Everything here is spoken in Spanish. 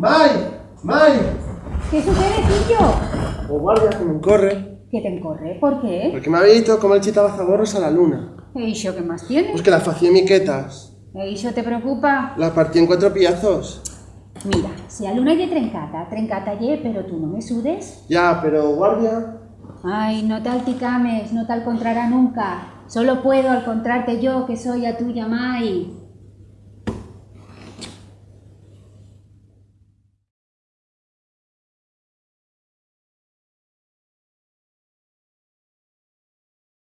Mai! Mai! ¿Qué sucede, Pillo? O guardia que me encorre. ¿Que te encorre? ¿Por qué? Porque me ha visto como el chita zaborros a la luna. ¿E iso qué más tienes? Pues que la facía miquetas. ¿E iso te preocupa? La partí en cuatro piazos. Mira, si a luna lle trencata, trencata lle, pero tú no me sudes. Ya, pero guardia... Ay, no tal ticames, no tal encontrará nunca. Solo puedo encontrarte yo, que soy a tuya mai.